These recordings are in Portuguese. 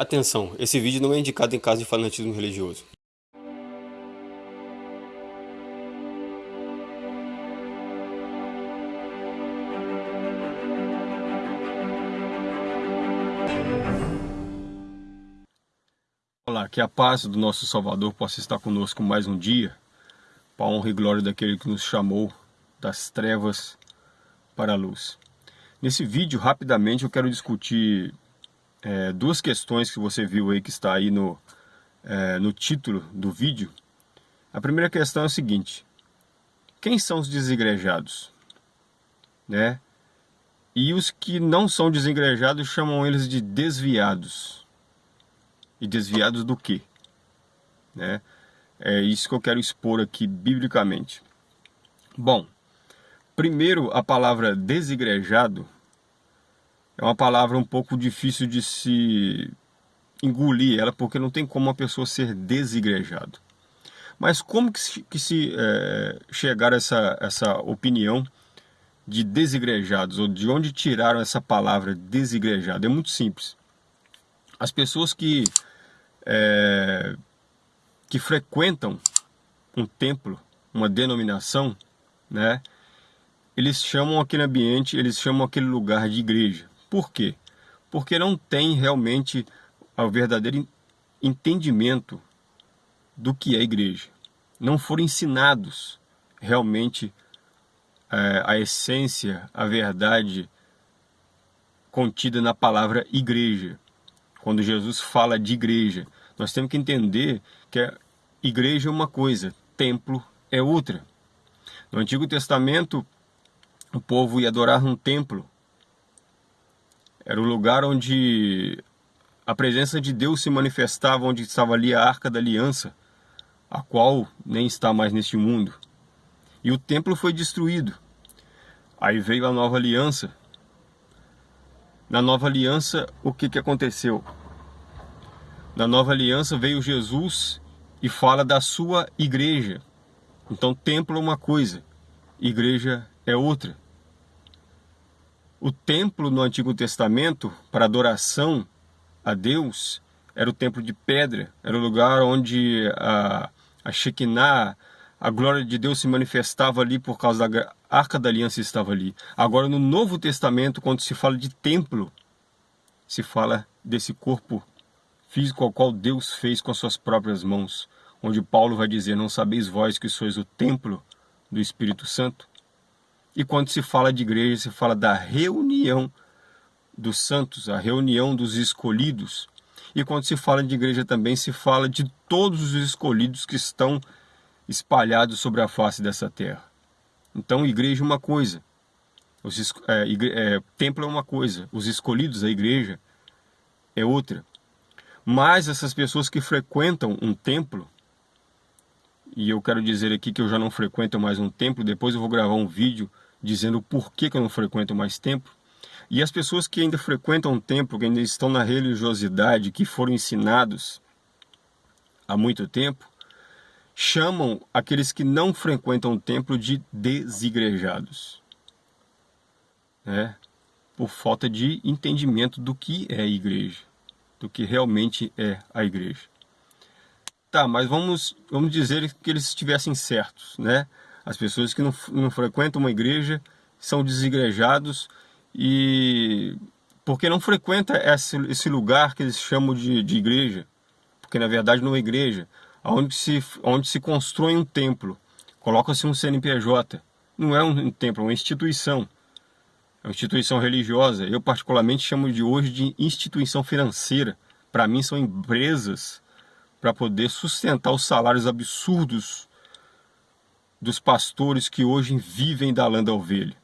Atenção, esse vídeo não é indicado em caso de fanatismo religioso. Olá, que a paz do nosso Salvador possa estar conosco mais um dia, para a honra e glória daquele que nos chamou das trevas para a luz. Nesse vídeo, rapidamente, eu quero discutir é, duas questões que você viu aí que está aí no, é, no título do vídeo. A primeira questão é a seguinte, quem são os desigrejados? Né? E os que não são desigrejados chamam eles de desviados. E desviados do quê? Né? É isso que eu quero expor aqui biblicamente. Bom, primeiro a palavra desigrejado é uma palavra um pouco difícil de se engolir ela, porque não tem como uma pessoa ser desigrejado. Mas como que se, que se é, chegar a essa, essa opinião de desigrejados, ou de onde tiraram essa palavra desigrejado? É muito simples. As pessoas que, é, que frequentam um templo, uma denominação, né, eles chamam aquele ambiente, eles chamam aquele lugar de igreja. Por quê? Porque não tem realmente o verdadeiro entendimento do que é igreja. Não foram ensinados realmente é, a essência, a verdade contida na palavra igreja. Quando Jesus fala de igreja, nós temos que entender que a igreja é uma coisa, templo é outra. No Antigo Testamento, o povo ia adorar um templo, era o lugar onde a presença de Deus se manifestava, onde estava ali a Arca da Aliança, a qual nem está mais neste mundo. E o templo foi destruído. Aí veio a nova aliança. Na nova aliança, o que, que aconteceu? Na nova aliança veio Jesus e fala da sua igreja. Então, templo é uma coisa, igreja é outra. O templo no Antigo Testamento, para adoração a Deus, era o templo de pedra, era o lugar onde a, a Shekinah, a glória de Deus se manifestava ali por causa da Arca da Aliança estava ali. Agora no Novo Testamento, quando se fala de templo, se fala desse corpo físico ao qual Deus fez com as suas próprias mãos, onde Paulo vai dizer, não sabeis vós que sois o templo do Espírito Santo? E quando se fala de igreja, se fala da reunião dos santos, a reunião dos escolhidos. E quando se fala de igreja também, se fala de todos os escolhidos que estão espalhados sobre a face dessa terra. Então, igreja é uma coisa, os, é, é, templo é uma coisa, os escolhidos, a igreja, é outra. Mas essas pessoas que frequentam um templo, e eu quero dizer aqui que eu já não frequento mais um templo, depois eu vou gravar um vídeo dizendo por que, que eu não frequento mais templo. E as pessoas que ainda frequentam o templo, que ainda estão na religiosidade, que foram ensinados há muito tempo, chamam aqueles que não frequentam o templo de desigrejados. Né? Por falta de entendimento do que é a igreja, do que realmente é a igreja. Tá, mas vamos, vamos dizer que eles estivessem certos, né? As pessoas que não, não frequentam uma igreja são desigrejados e porque não frequenta esse, esse lugar que eles chamam de, de igreja, porque na verdade não é igreja, onde se, onde se constrói um templo, coloca-se um CNPJ, não é um templo, é uma instituição, é uma instituição religiosa, eu particularmente chamo de hoje de instituição financeira, para mim são empresas para poder sustentar os salários absurdos dos pastores que hoje vivem da lã da ovelha.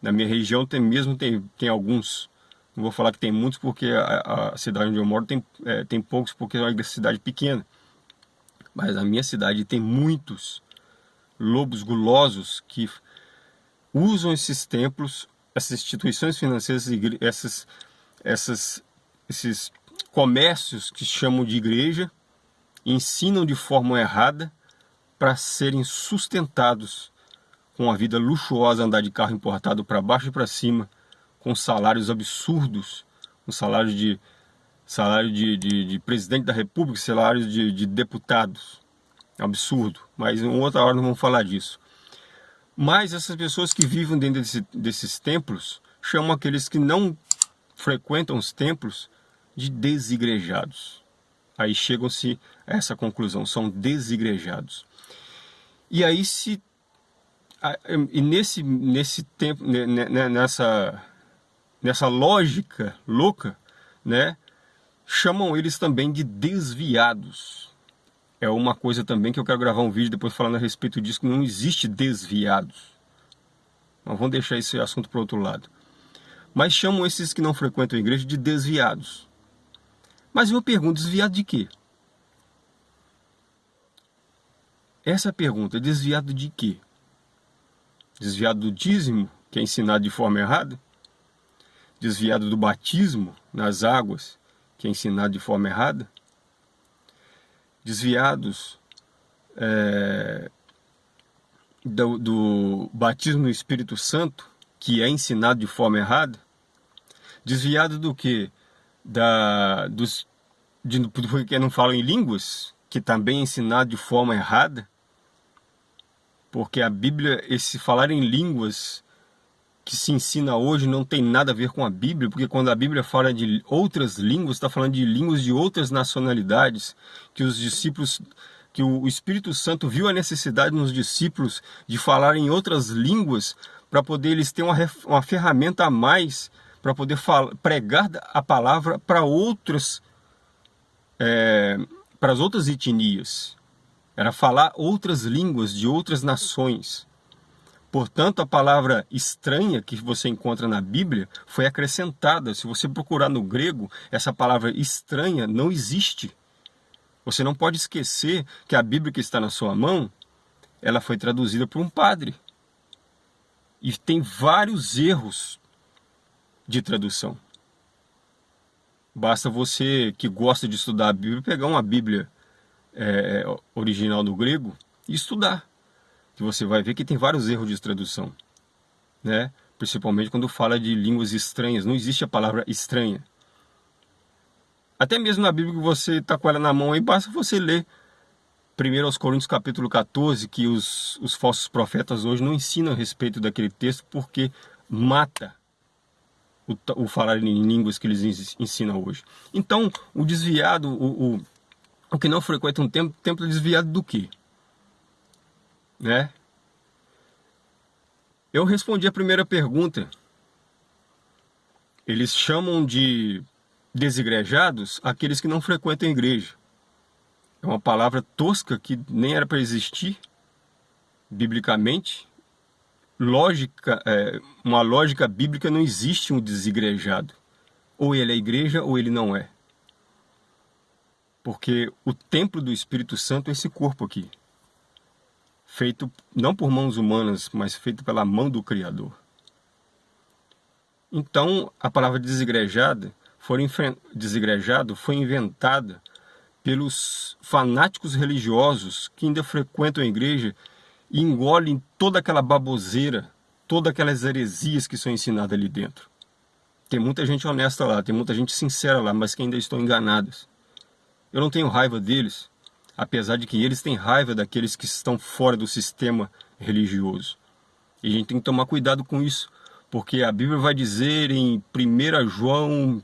Na minha região tem mesmo tem, tem alguns, não vou falar que tem muitos porque a, a cidade onde eu moro tem, é, tem poucos porque é uma cidade pequena. Mas a minha cidade tem muitos lobos gulosos que usam esses templos, essas instituições financeiras, essas, essas, esses comércios que chamam de igreja, ensinam de forma errada para serem sustentados com a vida luxuosa, andar de carro importado para baixo e para cima, com salários absurdos, um salário de salário de, de, de presidente da república, salário de, de deputados. Absurdo, mas em outra hora não vamos falar disso. Mas essas pessoas que vivem dentro desse, desses templos chamam aqueles que não frequentam os templos de desigrejados. Aí chegam-se a essa conclusão, são desigrejados. E aí se e nesse nesse tempo nessa nessa lógica louca, né, chamam eles também de desviados. É uma coisa também que eu quero gravar um vídeo depois falando a respeito disso, que não existe desviados. Mas vamos deixar esse assunto para outro lado. Mas chamam esses que não frequentam a igreja de desviados. Mas eu pergunto, desviado de quê? Essa é pergunta, desviado de quê? Desviado do dízimo, que é ensinado de forma errada? Desviado do batismo nas águas, que é ensinado de forma errada, desviados é, do, do batismo no Espírito Santo, que é ensinado de forma errada, desviado do que? Da, dos, de, porque não falam em línguas, que também é ensinado de forma errada, porque a Bíblia, esse falar em línguas que se ensina hoje não tem nada a ver com a Bíblia, porque quando a Bíblia fala de outras línguas, está falando de línguas de outras nacionalidades, que os discípulos, que o Espírito Santo viu a necessidade nos discípulos de falar em outras línguas, para poder eles terem uma, uma ferramenta a mais, para poder falar, pregar a palavra para outras, é, para as outras etnias. Era falar outras línguas de outras nações. Portanto, a palavra estranha que você encontra na Bíblia foi acrescentada. Se você procurar no grego, essa palavra estranha não existe. Você não pode esquecer que a Bíblia que está na sua mão, ela foi traduzida por um padre. E tem vários erros de tradução. Basta você que gosta de estudar a Bíblia pegar uma Bíblia é, original do grego e estudar que você vai ver que tem vários erros de tradução, né? Principalmente quando fala de línguas estranhas, não existe a palavra estranha. Até mesmo na Bíblia que você está com ela na mão aí, basta você ler 1 aos Coríntios capítulo 14, que os, os falsos profetas hoje não ensinam a respeito daquele texto porque mata o, o falar em línguas que eles ensinam hoje. Então, o desviado, o, o, o que não frequenta um templo, templo é desviado do quê? né? Eu respondi a primeira pergunta. Eles chamam de desigrejados aqueles que não frequentam a igreja. É uma palavra tosca que nem era para existir, biblicamente. Lógica, é, uma lógica bíblica não existe um desigrejado. Ou ele é igreja ou ele não é. Porque o templo do Espírito Santo é esse corpo aqui feito não por mãos humanas, mas feito pela mão do Criador. Então, a palavra desigrejada foi, desigrejado foi inventada pelos fanáticos religiosos que ainda frequentam a igreja e engolem toda aquela baboseira, todas aquelas heresias que são ensinadas ali dentro. Tem muita gente honesta lá, tem muita gente sincera lá, mas que ainda estão enganadas. Eu não tenho raiva deles, apesar de que eles têm raiva daqueles que estão fora do sistema religioso. E a gente tem que tomar cuidado com isso, porque a Bíblia vai dizer em 1 João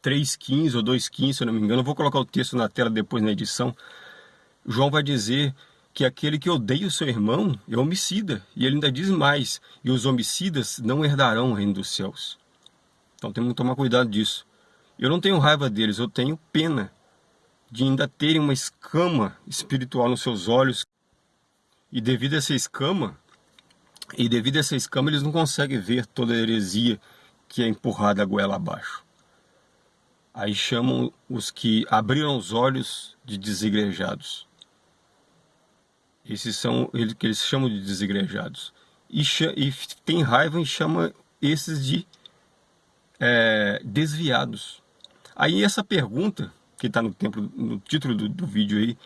3,15 ou 2,15, se eu não me engano, eu vou colocar o texto na tela depois na edição, João vai dizer que aquele que odeia o seu irmão é homicida. E ele ainda diz mais, e os homicidas não herdarão o reino dos céus. Então temos que tomar cuidado disso. Eu não tenho raiva deles, eu tenho pena de ainda terem uma escama espiritual nos seus olhos. E devido a essa escama, e devido a essa escama, eles não conseguem ver toda a heresia que é empurrada a goela abaixo. Aí chamam os que abriram os olhos de desigrejados. Esses são eles que eles chamam de desigrejados. E, e tem raiva e chama esses de é, desviados. Aí essa pergunta que está no, no título do, do vídeo aí,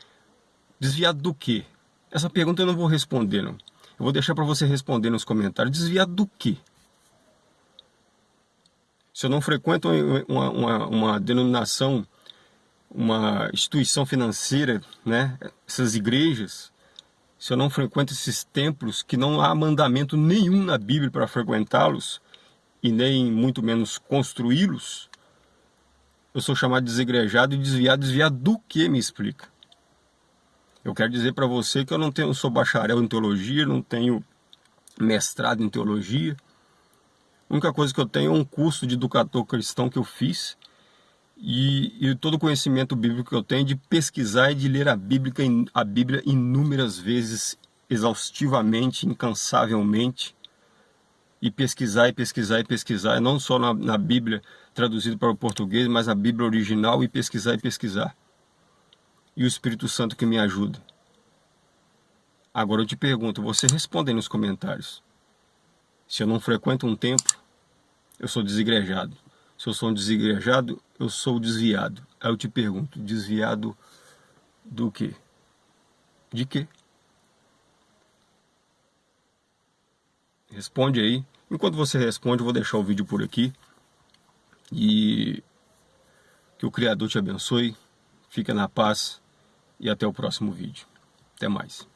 desviado do quê? Essa pergunta eu não vou responder, não. Eu vou deixar para você responder nos comentários. Desviado do quê? se eu não frequento uma, uma, uma denominação, uma instituição financeira, né, essas igrejas, se eu não frequento esses templos, que não há mandamento nenhum na Bíblia para frequentá-los, e nem muito menos construí-los, eu sou chamado de desegrejado e desviado. Desviado do que me explica? Eu quero dizer para você que eu não tenho, sou bacharel em teologia, não tenho mestrado em teologia. A única coisa que eu tenho é um curso de educador cristão que eu fiz e, e todo o conhecimento bíblico que eu tenho de pesquisar e de ler a Bíblia, a Bíblia inúmeras vezes, exaustivamente, incansavelmente, e pesquisar e pesquisar e pesquisar, não só na, na Bíblia traduzida para o português, mas na Bíblia original e pesquisar e pesquisar. E o Espírito Santo que me ajuda. Agora eu te pergunto, você responde aí nos comentários. Se eu não frequento um templo, eu sou desigrejado. Se eu sou um desigrejado, eu sou desviado. Aí eu te pergunto, desviado do quê? De quê? Responde aí. Enquanto você responde, eu vou deixar o vídeo por aqui. E que o Criador te abençoe. Fica na paz e até o próximo vídeo. Até mais.